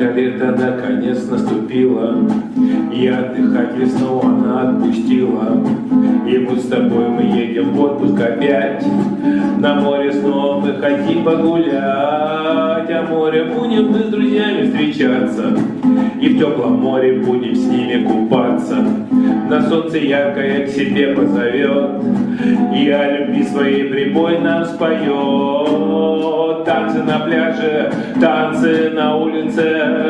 Это лето наконец наступило, И отдыхать весну она отпустила. И вот с тобой мы едем в отпуск опять, На море снова мы хотим погулять, А море будем мы с друзьями встречаться, И в теплом море будем с ними купаться. На солнце яркое к себе позовет, И о любви своей прибой нам споет. Танцы на пляже, танцы на улице,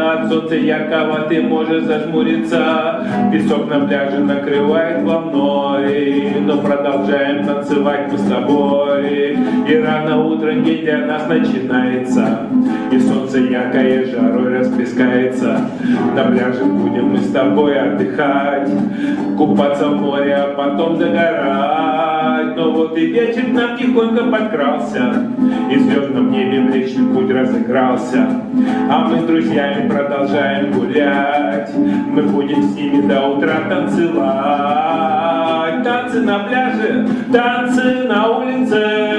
От солнца яркого ты можешь зажмуриться. Песок на пляже накрывает волной, Но продолжаем танцевать мы с тобой. И рано утром день для нас начинается, И солнце яркое жарой расплескается. На пляже будем мы с тобой отдыхать, Купаться в море, а потом загорать. Но вот и вечер нам тихонько подкрался, И в звездном небе Млечный Путь разыгрался. А мы с друзьями продолжаем гулять, Мы будем с ними до утра танцевать. Танцы на пляже, танцы на улице,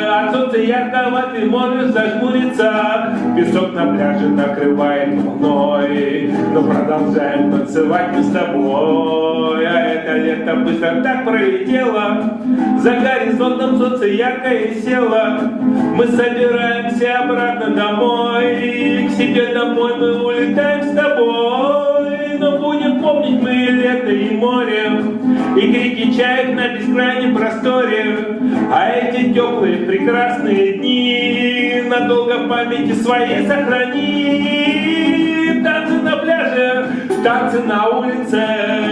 яркого ты можешь зажмуриться. Песок на пляже накрывает волной, Но продолжаем танцевать мы с тобой. А это лето быстро так пролетело, За горизонтом солнце яркое село. Мы собираемся обратно домой, К себе домой мы улетаем с тобой. Но будем помнить мы лето и море, Чаек на бескрайнем просторе. А эти теплые прекрасные дни Надолго памяти своей сохрани. Танцы на пляже, танцы на улице,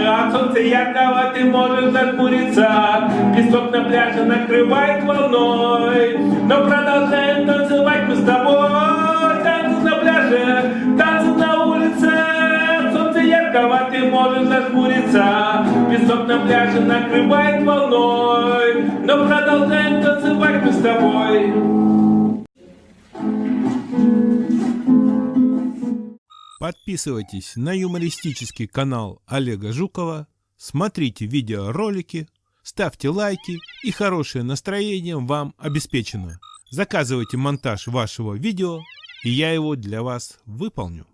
От солнца яркого ты можешь зажмуриться. Песок на пляже накрывает волной, можешь зажмуриться. Песок на пляже накрывает волной, Но продолжаем танцевать мы с тобой. Подписывайтесь на юмористический канал Олега Жукова, смотрите видеоролики, ставьте лайки и хорошее настроение вам обеспечено. Заказывайте монтаж вашего видео, и я его для вас выполню.